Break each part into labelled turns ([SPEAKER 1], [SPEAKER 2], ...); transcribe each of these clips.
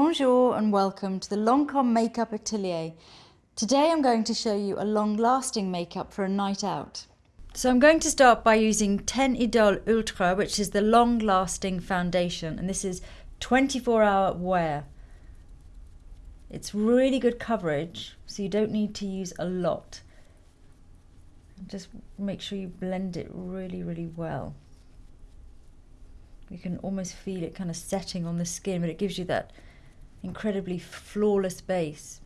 [SPEAKER 1] Bonjour and welcome to the Lancome Makeup Atelier. Today I'm going to show you a long-lasting makeup for a night out. So I'm going to start by using Teint Idole Ultra, which is the long-lasting foundation, and this is 24 hour wear. It's really good coverage, so you don't need to use a lot. Just make sure you blend it really, really well. You can almost feel it kind of setting on the skin, but it gives you that incredibly flawless base.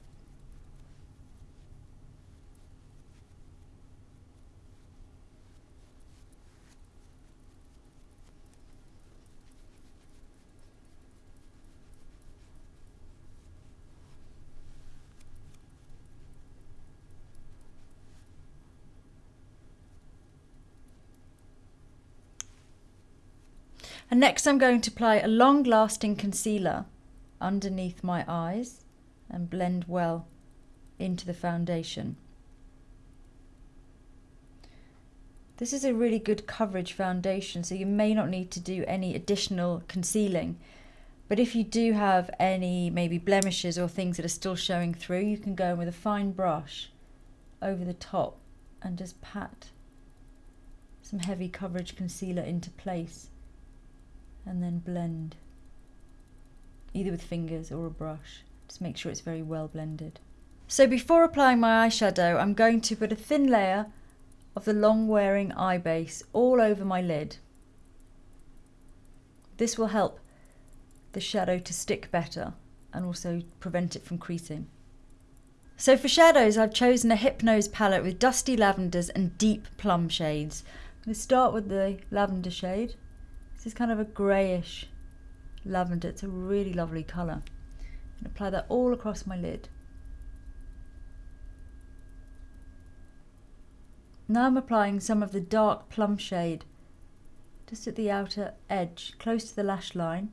[SPEAKER 1] And next I'm going to apply a long lasting concealer underneath my eyes and blend well into the foundation. This is a really good coverage foundation, so you may not need to do any additional concealing. But if you do have any maybe blemishes or things that are still showing through, you can go in with a fine brush over the top and just pat some heavy coverage concealer into place and then blend either with fingers or a brush. Just make sure it's very well blended. So before applying my eyeshadow, I'm going to put a thin layer of the long wearing eye base all over my lid. This will help the shadow to stick better and also prevent it from creasing. So for shadows, I've chosen a Hypnose palette with dusty lavenders and deep plum shades. I'm going to start with the lavender shade. This is kind of a greyish lavender. It's a really lovely colour. And apply that all across my lid. Now I'm applying some of the dark plum shade just at the outer edge, close to the lash line,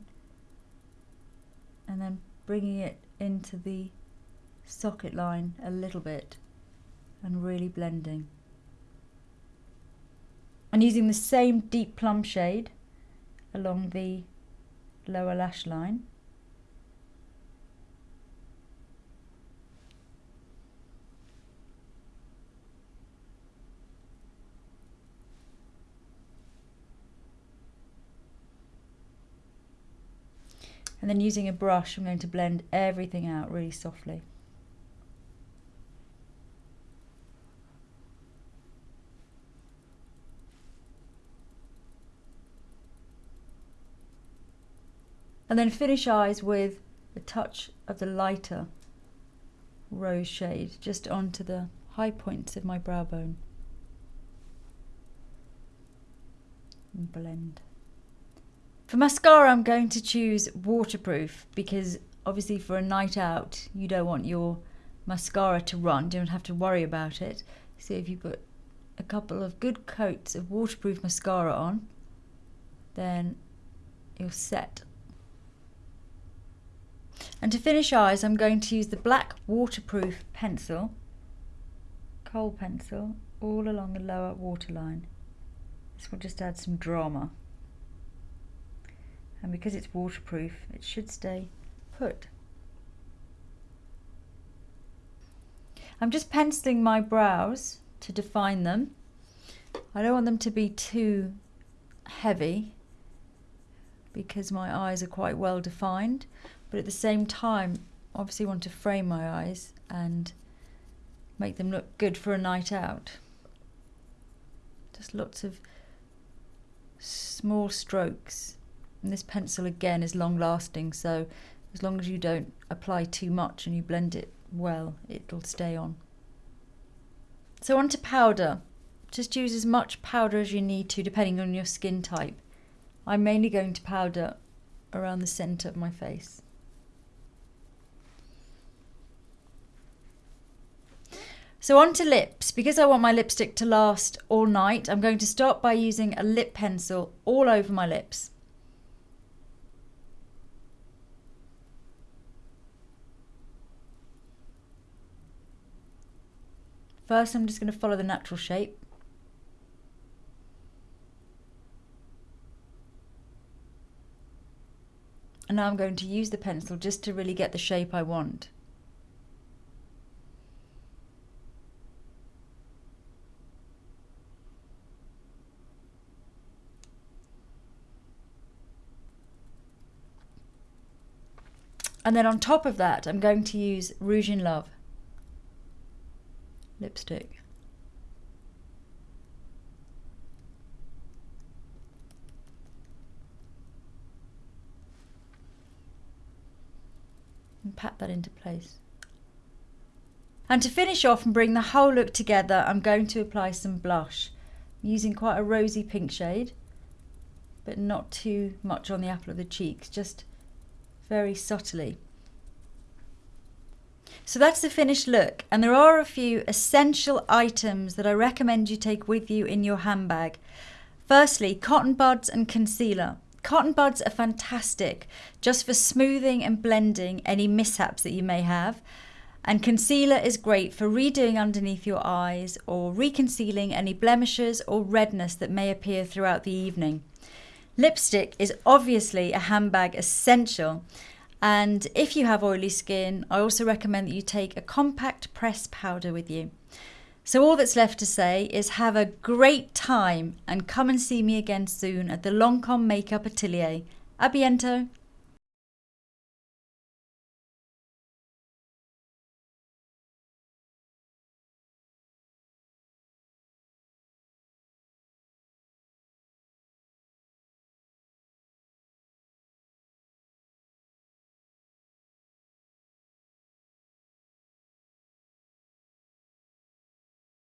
[SPEAKER 1] and then bringing it into the socket line a little bit and really blending. And using the same deep plum shade along the lower lash line. And then using a brush, I'm going to blend everything out really softly. And then finish eyes with a touch of the lighter rose shade just onto the high points of my brow bone. And blend. For mascara I'm going to choose waterproof because obviously for a night out you don't want your mascara to run, you don't have to worry about it. So if you put a couple of good coats of waterproof mascara on then you're set and to finish eyes, I'm going to use the black waterproof pencil, kohl pencil, all along the lower waterline. This will just add some drama. And because it's waterproof, it should stay put. I'm just penciling my brows to define them. I don't want them to be too heavy because my eyes are quite well defined but at the same time obviously want to frame my eyes and make them look good for a night out. Just lots of small strokes. And this pencil again is long lasting so as long as you don't apply too much and you blend it well it'll stay on. So on to powder. Just use as much powder as you need to depending on your skin type. I'm mainly going to powder around the centre of my face So on to lips. Because I want my lipstick to last all night, I'm going to start by using a lip pencil all over my lips. First, I'm just going to follow the natural shape. And now I'm going to use the pencil just to really get the shape I want. And then on top of that, I'm going to use Rouge in Love lipstick. And pat that into place. And to finish off and bring the whole look together, I'm going to apply some blush. I'm using quite a rosy pink shade, but not too much on the apple of the cheeks, just very subtly. So that's the finished look and there are a few essential items that I recommend you take with you in your handbag. Firstly, cotton buds and concealer. Cotton buds are fantastic just for smoothing and blending any mishaps that you may have. And concealer is great for redoing underneath your eyes or reconcealing any blemishes or redness that may appear throughout the evening. Lipstick is obviously a handbag essential and if you have oily skin, I also recommend that you take a compact press powder with you. So all that's left to say is have a great time and come and see me again soon at the Lancome Makeup Atelier. A biento!